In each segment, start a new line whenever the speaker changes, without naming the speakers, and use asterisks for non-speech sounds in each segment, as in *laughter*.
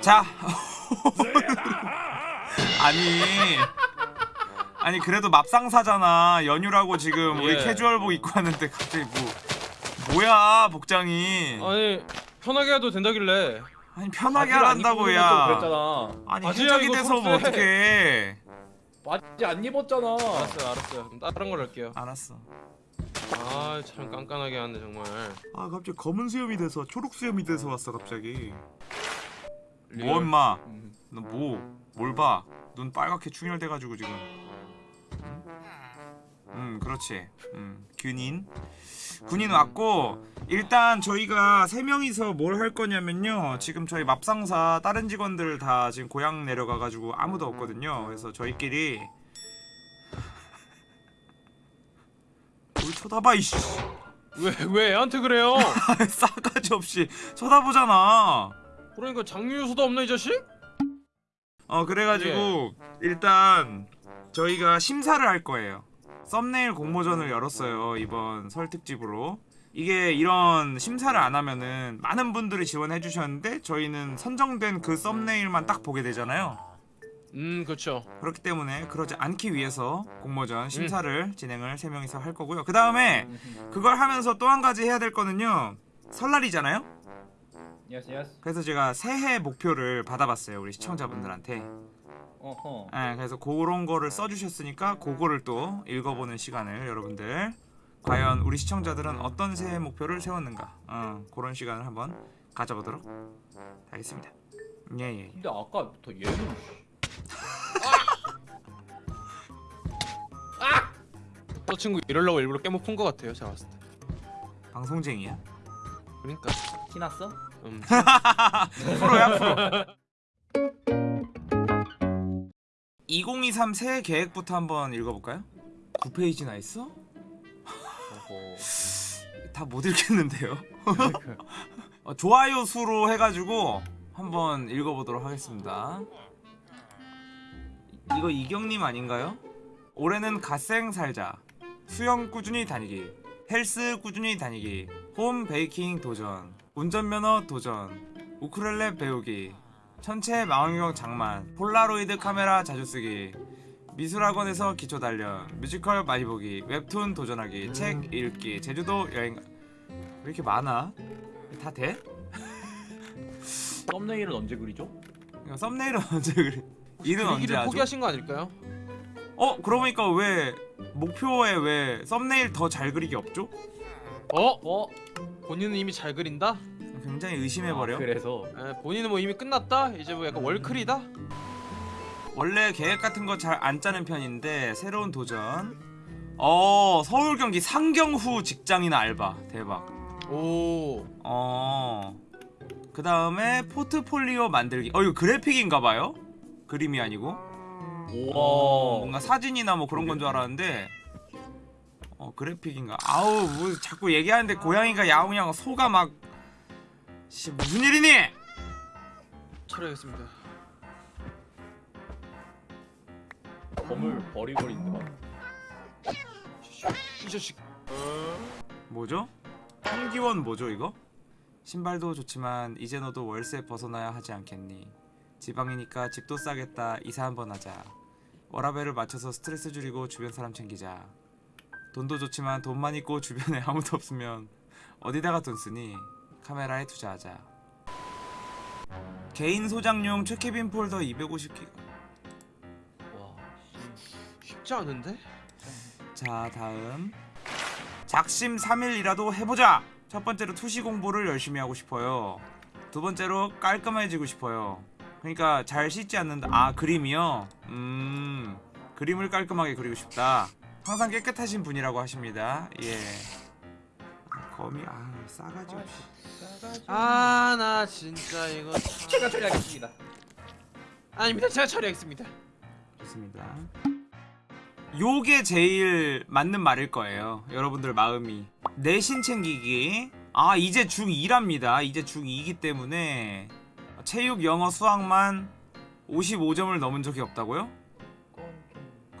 자. *laughs* 아니. 아니 그래도 맙상사잖아. 연휴라고 지금 우리
예.
캐주얼복 입고 왔는데 갑자기 뭐 뭐야 복장이.
아니 편하게 해도 된다길래.
아니 편하게 하란다고 야. 아니 해적이 돼서 뭐. 어떡해.
바지 안 입었잖아.
알았어요 알았어요. 그럼 다른 걸 할게요.
알았어.
아참 깐깐하게 하네 정말.
아 갑자기 검은 수염이 돼서 초록 수염이 돼서 왔어 갑자기 뭐. 임마?
음.
너 뭐? 뭘 봐? 눈 빨갛게 충혈돼가지고 지금. 응? 음 그렇지. 음 군인. 군인 왔고 일단 저희가 세 명이서 뭘 할 거냐면요. 지금 저희 맙상사 다른 직원들 다 지금 고향 내려가가지고 아무도 없거든요. 그래서 저희끼리. 뭘 쳐다봐 이씨.
왜, 왜? 애한테 그래요? *laughs*
싸가지 없이 쳐다보잖아
그러니까 장유유서도 없나 이 자식?
어 그래가지고 일단 저희가 심사를 할 거예요. 썸네일 공모전을 열었어요 이번 설 특집으로. 이게 이런 심사를 안 하면은 많은 분들이 지원해 주셨는데 저희는 선정된 그 썸네일만 딱 보게 되잖아요.
음 그렇죠.
그렇기 때문에 그러지 않기 위해서 공모전 심사를 진행을 세 명이서 할 거고요. 그 다음에 그걸 하면서 또 한 가지 해야 될 거는요. 설날이잖아요
yes yes.
그래서 제가 새해 목표를 받아봤어요 우리 시청자분들한테.
어허.
네, 그래서 그런 거를 써주셨으니까 그거를 또 읽어보는 시간을 여러분들. 과연 우리 시청자들은 어떤 새해 목표를 세웠는가? 어, 그런 시간을 한번 가져보도록 하겠습니다. 예예
근데 아까부터 얘는
저 친구 이러려고 일부러 깨먹은 것 같아요 제가 봤을 때.
방송쟁이야?
그러니까.
티났어?
음. *laughs*
프로야 프로 2023 새해 계획부터 한번 읽어볼까요? 9페이지나 있어? *laughs* 다 못 읽겠는데요 *laughs* 어, 좋아요 수로 해가지고 한번 읽어보도록 하겠습니다. 이거 이경님 아닌가요? 올해는 갓생 살자, 수영 꾸준히 다니기, 헬스 꾸준히 다니기, home baking 도전, 운전면허 도전, 우쿨렐레 배우기, 천체 망원경 장만, 폴라로이드 카메라 자주 쓰기, 미술학원에서 기초 단련, 뮤지컬 많이 보기, 웹툰 도전하기, 책 읽기, 제주도 여행 왜 이렇게 많아? 다 돼? *laughs*
썸네일은 언제 그리죠?
썸네일은 *laughs* 언제 그래? 일은 언제 하죠?
포기하신 거 아닐까요?
어 그러고 보니까 왜 목표에 왜 썸네일 더 잘 그리기 없죠?
어?
어?
본인은 이미 잘 그린다?
굉장히 의심해버려.
아, 그래서.
에, 본인은 뭐 이미 끝났다? 이제 뭐 약간 월클이다?
원래 계획 같은 거 잘 안 짜는 편인데 새로운 도전. 어 서울 경기 상경 후 직장인 알바. 대박.
오.
어 그 다음에 포트폴리오 만들기. 어 이거 그래픽인가봐요? 그림이 아니고?
우와.
뭔가 사진이나 뭐 그런 건 줄 알았는데. 어 그래픽인가? 아우 뭐 자꾸 얘기하는데 고양이가 야옹야옹 소가 막 씨, 무슨 일이니?
검을 버리고 있는데 막.
이 자식
뭐죠? 한기원 뭐죠 이거? 신발도 좋지만 이제 너도 월세 벗어나야 하지 않겠니? 지방이니까 집도 싸겠다 이사 한번 하자 워라벨을 맞춰서 스트레스 줄이고 주변 사람 챙기자 돈도 좋지만 돈만 있고 주변에 *laughs* 아무도 없으면 어디다가 돈 쓰니? 카메라에 투자하자. 개인 소장용 최케빈 폴더 250기가.
와.
쉽지 않은데?
자 다음. 작심 3일이라도 해보자. 첫 번째로 투시 공부를 열심히 하고 싶어요. 두 번째로 깔끔해지고 싶어요. 그러니까 잘 씻지 않는다. 아 그림이요? 음 그림을 깔끔하게 그리고 싶다. 항상 깨끗하신 분이라고 하십니다. 예 아, 거미 아 싸가지 없이.
아 나 진짜 이거 참-
제가 처리하겠습니다.
아닙니다 제가 처리하겠습니다.
좋습니다. 요게 제일 맞는 말일 거예요 여러분들 마음이. 내신 챙기기. 아 이제 중2랍니다. 이제 중2이기 때문에 체육 영어 수학만 55점을 넘은 적이 없다고요?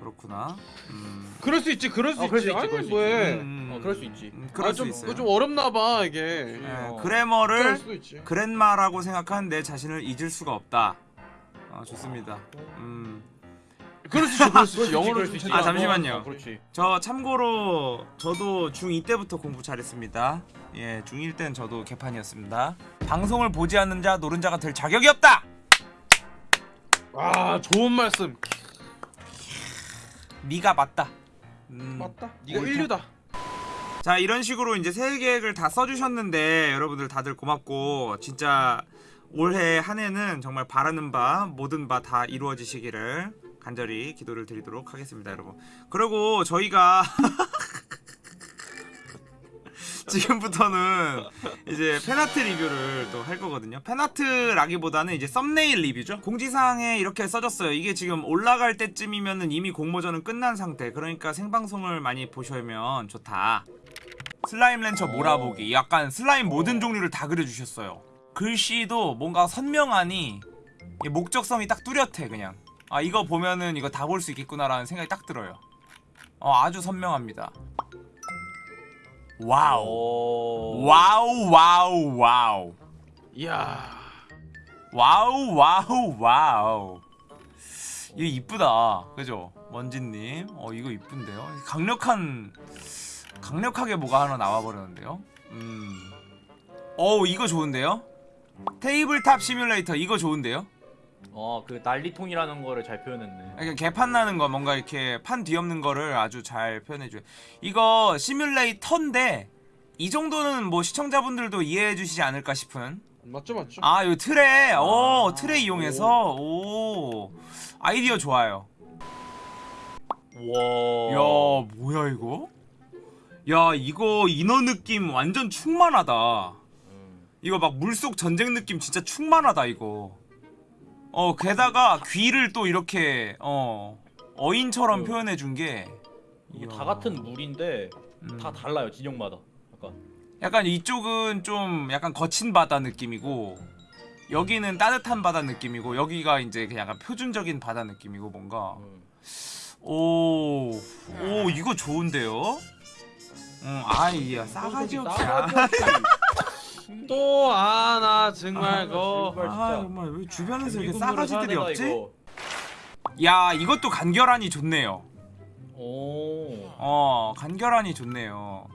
그렇구나. 음.
그럴 수 있지 그럴 수
어,
있지
그럴 수 있지,
아니
그럴 수
뭐해
음,
어, 그럴 수 있지.
음, 그럴
아,
수
좀,
있어요.
그거 좀 어렵나 봐 이게
예,
어.
그럴
그래머를
있지
그랜마라고 생각한 내 자신을 잊을 수가 없다. 아, 좋습니다. 음.
그럴 수 있지 그럴 수 있지 *laughs*
그럴
영어로 수좀
있지.
아,
찾아봐.
잠시만요.
어, 그렇지.
저 참고로 저도 중2 때부터 공부 잘했습니다. 예, 중1 땐 저도 개판이었습니다. 방송을 보지 않는 자 노른 자가 될 자격이 없다.
아 좋은 말씀
네가 맞다. 음.
맞다 네가
옳다.
인류다
자 이런 식으로 이제 새해 계획을 다 써주셨는데 여러분들 다들 고맙고 진짜 올해 한 해는 정말 바라는 바 모든 바 다 이루어지시기를 간절히 기도를 드리도록 하겠습니다 여러분 그리고 저희가 *laughs* 지금부터는 이제 팬아트 리뷰를 또 할 거거든요. 팬아트라기보다는 이제 썸네일 리뷰죠. 공지사항에 이렇게 써졌어요. 이게 지금 올라갈 때쯤이면은 이미 공모전은 끝난 상태. 그러니까 생방송을 많이 보시면 좋다. Slime Rancher 몰아보기. 약간 슬라임 모든 종류를 다 그려주셨어요. 글씨도 뭔가 선명하니 이 목적성이 딱 뚜렷해 그냥. 아 이거 보면은 이거 다 볼 수 있겠구나라는 생각이 딱 들어요. 어 아주 선명합니다 wow.
오.
wow wow wow.
이야.
wow wow wow. 이거 이쁘다. 그죠? 먼지님. 어 이거 이쁜데요? 강력한 강력하게 뭐가 하나 나와버렸는데요? 음. 어우 이거 좋은데요? Tabletop Simulator 이거 좋은데요
어, 그 난리통이라는 거를 잘 표현했네.
그러니까 개판 나는 거 뭔가 이렇게 판 뒤엎는 거를 아주 잘 표현해줘요 이거 시뮬레이터인데 이 정도는 뭐 시청자분들도 이해해 주시지 않을까 싶은
맞죠 맞죠
아, 요 틀에, 오,
아,
틀에 이용해서, 오, 아이디어 좋아요.
와.
야, 뭐야 이거? 야, 이거 인어 느낌 완전 충만하다.
음.
이거 막 물속 전쟁 느낌 진짜 충만하다 이거. 어, 게다가 귀를 또 이렇게 어 어인처럼
음.
표현해 준 게.
이게. 다 같은 물인데
음.
다 달라요 진영마다. 약간.
약간 이쪽은 좀 약간 거친 바다 느낌이고 여기는 따뜻한 바다 느낌이고 여기가 이제 그냥 약간 표준적인 바다 느낌이고 뭔가
음.
오, 오 이거 좋은데요? 응, 아이 야 싸가지 아,
없이. *laughs*
또 아 나 정말 그
정말
아. 정말 왜 주변에서 이렇게 싸가지들이 없지?
이거.
야 이것도 간결하니 좋네요
오.
어 간결하니 좋네요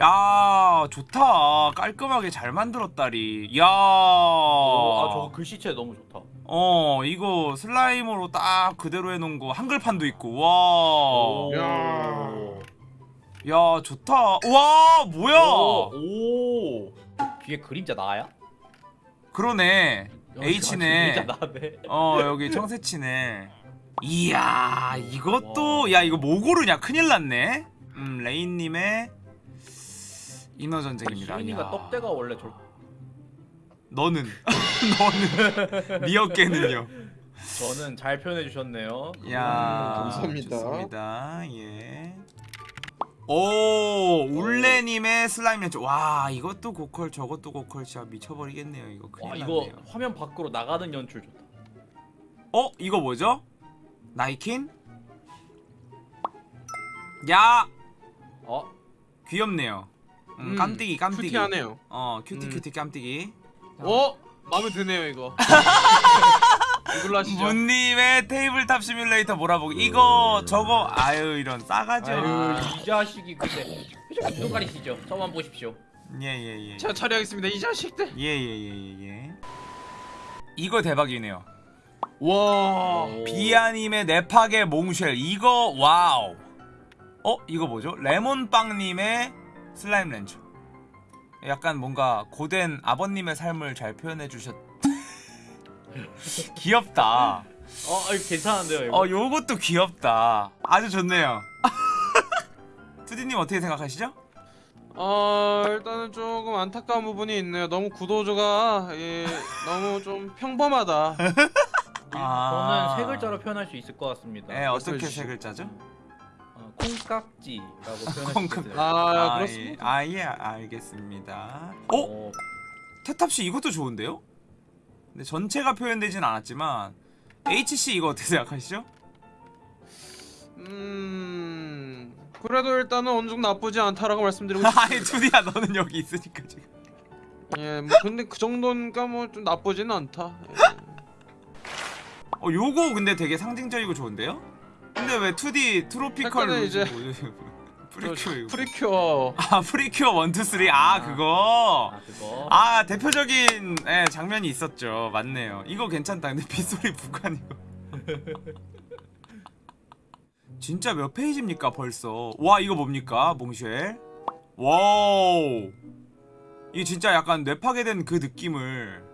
야 좋다 깔끔하게 잘 만들었다리 야
오, 아, 저 글씨체 너무 좋다.
어 이거 슬라임으로 딱 그대로 해놓은 거 한글판도 있고
오.
와.
야.
야 좋다. 와 뭐야?
오. 오. 뒤에 그림자 나야?
그러네. H네.
그림자 나네.
어 여기 청새치네. 이야 이것도 야 이거 뭐 고르냐 큰일 났네. 음 레인님의 인어 전쟁입니다.
시민이가
이야.
떡대가 원래 저
너는 *laughs* 너는 *laughs* 네 어깨는요.
저는 잘 표현해 주셨네요.
야
감사합니다.
좋습니다. 예. 오 울레님의 슬라임 렌즈. 와 이것도 고퀄 저것도 고퀄 진짜 미쳐버리겠네요 이거 큰일
와
났네요.
이거 화면 밖으로 나가는 연출 좋다.
어 이거 뭐죠? 나이킨? 야
어?
귀엽네요. 음,
음,
깜찍이 깜찍이.
cutie하네요
어 cutie
음.
cutie 깜찍이.
어 마음에 드네요 이거 *laughs* 이걸로 하시죠
문님의 Tabletop Simulator 몰아보기. 이거 저거 아유 이런 싸가지.
아유. 이 자식이 근데 표정 좀 가리시죠. 저만 보십시오.
예예 예.
제가 처리하겠습니다 이 자식들
예예예 예, 예. 이거 대박이네요.
와
오.
비아님의 네파게 몽쉘 이거 wow. 어 이거 뭐죠? 레몬빵님의 슬라임 렌즈. 약간 뭔가 고된 아버님의 삶을 잘 표현해 주셨. *laughs* 귀엽다.
어 이거 괜찮은데요 이거?
어 요것도 귀엽다. 아주 좋네요. *laughs* 투디님 어떻게 생각하시죠?
어 일단은 조금 안타까운 부분이 있네요 너무 구도조가 예, 너무 좀 평범하다 *laughs*
아.
저는 세 글자로 표현할 수 있을 것 같습니다.
네 어떻게. 세 글자죠?
어, 콩깍지라고 표현할 수 있어요.
아,
예.
그렇습니다
아, 예, 알겠습니다. 어?
어,
태탑 씨 이것도 좋은데요? 근데 전체가 표현되진 않았지만 HC 이거 어떻게 생각하시죠?
음 그래도 일단은 어느 정도 나쁘지 않다라고 말씀드리고 *laughs*
아니
싶습니다.
투디야 너는 여기 있으니까 지금
예, 뭐 근데 그 정도니까 뭐 좀 나쁘지는 않다. 예.
어 요거 근데 되게 상징적이고 좋은데요? 근데 왜 2D 트로피컬
이제-
프리큐어
프리큐어.
아 프리큐어 1, 2, 3아 그거.
아 그거.
아 대표적인 예, 장면이 있었죠. 맞네요. 이거 괜찮다. 근데 빗소리 북한이요 *laughs* 진짜 몇 페이지입니까 벌써? 와 이거 뭡니까 몽쉘 wow. 이게 진짜 약간 뇌파괴된 그 느낌을.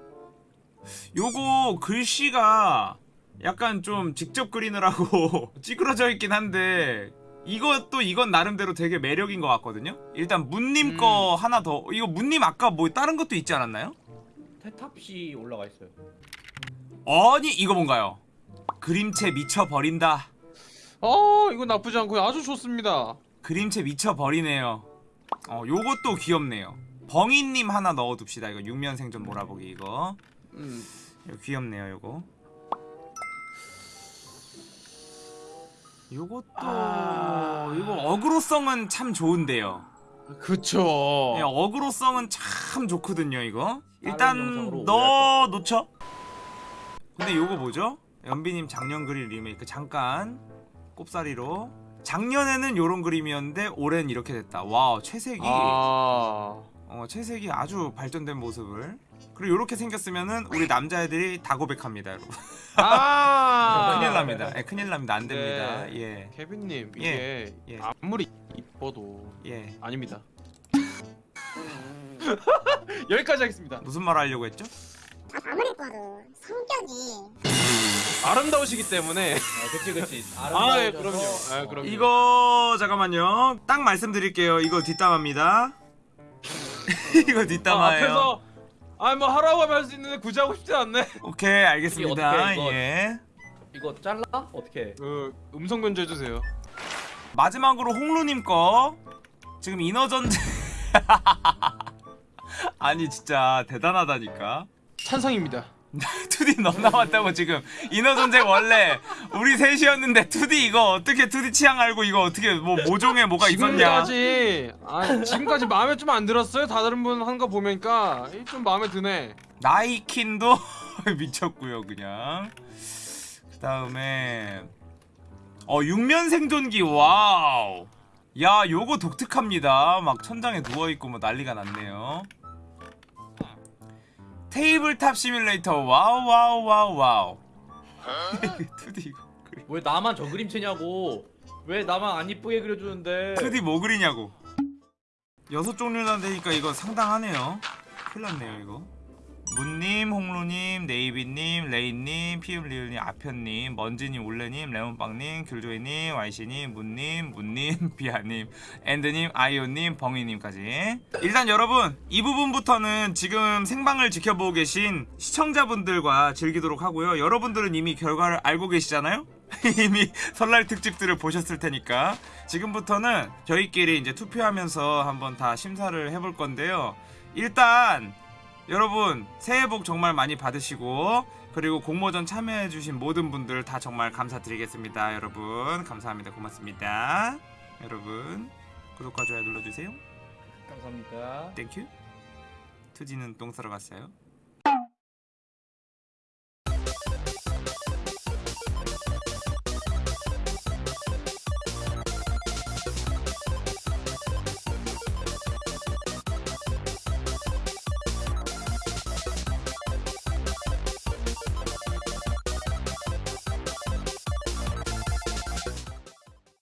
요거 글씨가 약간 좀 직접 그리느라고 *laughs* 찌그러져 있긴 한데 이것도 이건 나름대로 되게 매력인 것 같거든요 일단 문님
음.
거 하나 더 이거 문님 아까 뭐 다른 것도 있지 않았나요?
테탑시 올라가 있어요.
아니 이거 뭔가요? 그림체 미쳐버린다
어, 이거 나쁘지 않고 아주 좋습니다.
그림체 미쳐버리네요 어 요것도 귀엽네요 벙이님 하나 넣어둡시다 이거 육면 생존 몰아보기 이거
음.
이거 귀엽네요 요거 요것도
아.
이거 어그로성은 참 좋은데요
그쵸.
예, 어그로성은 참 좋거든요 이거 일단 넣어 놓죠 근데 요거 뭐죠? 연비님 작년 그릴 리메이크 잠깐 꼽사리로 작년에는 요런 그림이었는데 올해는 이렇게 됐다 wow 채색이
아.
어, 채색이 아주 발전된 모습을 그리고 요렇게 생겼으면은 우리 남자애들이 다 고백합니다 여러분
아. *laughs*
큰일 납니다 예, 큰일 납니다 안 됩니다
네.
예
케빈님
예,
이게
예.
아무리 이뻐도
예.
아닙니다. *laughs* 여기까지 하겠습니다.
무슨 말 하려고 했죠?
아무리 봐도 성격이
아름다우시기 때문에.
아 그치 그치.
아, 예, 그럼요. 아,
어.
그럼요.
이거 잠깐만요 딱 말씀드릴게요 이거 뒷담화입니다 *laughs* 이거
아,
뒷담화예요
앞에서 아뭐 하라고 하면 할 수 있는데 굳이 하고 싶지 않네. *laughs*
오케이 알겠습니다
어떻게 이거-
예
이거 잘라? 어떻게?
그 음성 변조 해주세요.
마지막으로 홍루님 거 지금 인어 전쟁 *laughs* 아니 진짜 대단하다니까
찬성입니다. *laughs*
2D 너 나왔다고 지금. 인어전쟁 원래 우리 셋이었는데 2D 이거 어떻게 2D 취향 알고 이거 어떻게 뭐 모종에 뭐가 있었냐
지금까지 아 지금까지 마음에 좀 안 들었어요. 다른 분 한 거 보니까? 이좀 마음에 드네.
나이킨도 *laughs* 미쳤고요 그냥. 그 다음에 어 육면 생존기 wow. 야 요거 독특합니다. 막 천장에 누워있고 뭐 난리가 났네요 Tabletop Simulator wow wow wow wow *laughs* 2D 이거.
왜 나만 저 그림체냐고? 왜 나만 안 이쁘게 그려주는데?
2D 뭐 그리냐고 여섯 종류나 되니까 이거 상당하네요 큰일 났네요 이거 문님, 홍루님, 네이비님, 레인님, 피읍리을님, 아편님, 먼지님, 올레님, 레몬빵님, 귤조이님, 와이시님, 문님, 문님, *laughs* 비아님, 앤드님, 아이오님, 벙이님까지. 일단 여러분 이 부분부터는 지금 생방을 지켜보고 계신 시청자분들과 즐기도록 하고요. 여러분들은 이미 결과를 알고 계시잖아요? *laughs* 이미 설날 특집들을 보셨을 테니까. 지금부터는 저희끼리 이제 투표하면서 한번 다 심사를 해볼 건데요. 일단 여러분 새해 복 정말 많이 받으시고 그리고 공모전 참여해주신 모든 분들 다 정말 감사드리겠습니다. 여러분 감사합니다. 고맙습니다. 여러분 구독과 좋아요 눌러주세요.
감사합니다.
Thank you 투지는 똥 싸러 갔어요